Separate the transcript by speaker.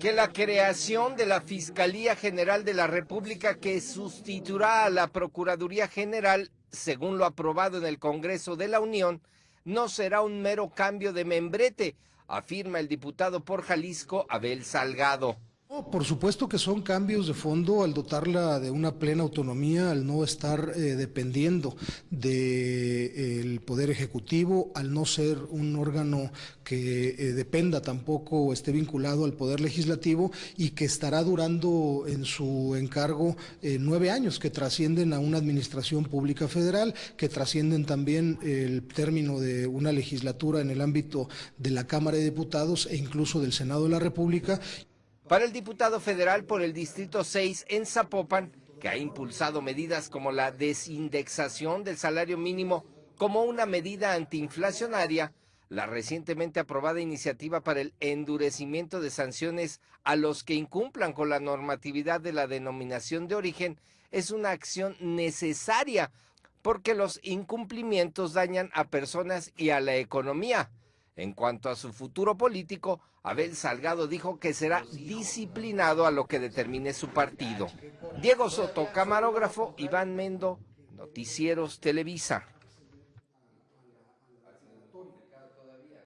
Speaker 1: que la creación de la Fiscalía General de la República que sustituirá a la Procuraduría General, según lo aprobado en el Congreso de la Unión, no será un mero cambio de membrete, afirma el diputado por Jalisco Abel Salgado.
Speaker 2: Por supuesto que son cambios de fondo al dotarla de una plena autonomía, al no estar eh, dependiendo del Poder Ejecutivo, al no ser un órgano que eh, dependa tampoco o esté vinculado al Poder Legislativo y que estará durando en su encargo eh, nueve años, que trascienden a una administración pública federal, que trascienden también el término de una legislatura en el ámbito de la Cámara de Diputados e incluso del Senado de la República.
Speaker 1: Para el diputado federal por el Distrito 6 en Zapopan, que ha impulsado medidas como la desindexación del salario mínimo como una medida antiinflacionaria, la recientemente aprobada iniciativa para el endurecimiento de sanciones a los que incumplan con la normatividad de la denominación de origen es una acción necesaria porque los incumplimientos dañan a personas y a la economía. En cuanto a su futuro político, Abel Salgado dijo que será disciplinado a lo que determine su partido. Diego Soto, camarógrafo, Iván Mendo, Noticieros Televisa.